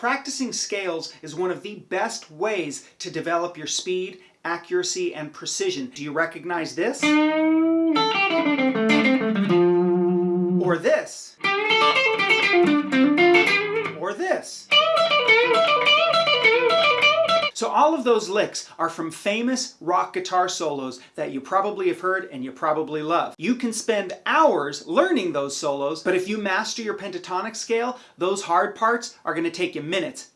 Practicing scales is one of the best ways to develop your speed, accuracy, and precision. Do you recognize this? Or this? Or this? So all of those licks are from famous rock guitar solos that you probably have heard and you probably love. You can spend hours learning those solos, but if you master your pentatonic scale, those hard parts are going to take you minutes